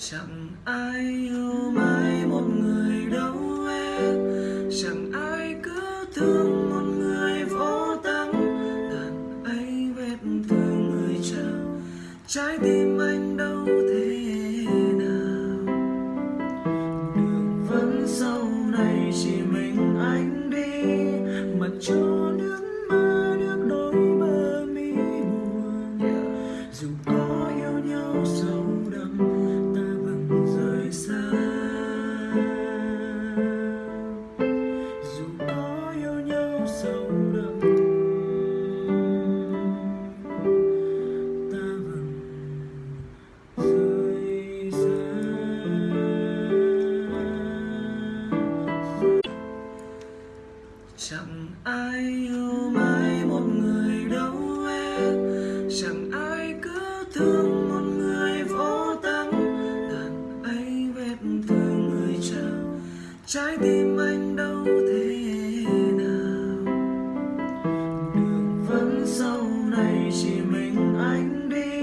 chẳng ai yêu mãi một người đâu em. Chẳng ai cứ thương một người vô tâm. Đàn ấy vết thương người trao trái tim anh đâu thế nào. Đường vẫn sau này chỉ mình anh đi. Mặt cho nước mắt nước đôi bờ mi buồn. Dù có yêu nhau rồi chẳng ai yêu mãi một người đâu em. Chẳng ai cứ thương một người vô tâm. Đàn ấy vết thương người trao trái tim anh đâu thế nào. Đường vẫn sau này chỉ mình anh đi.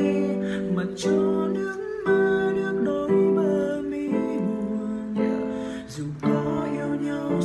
Mặt cho nước mắt nước đôi bờ mi buồn. Dù có yêu nhau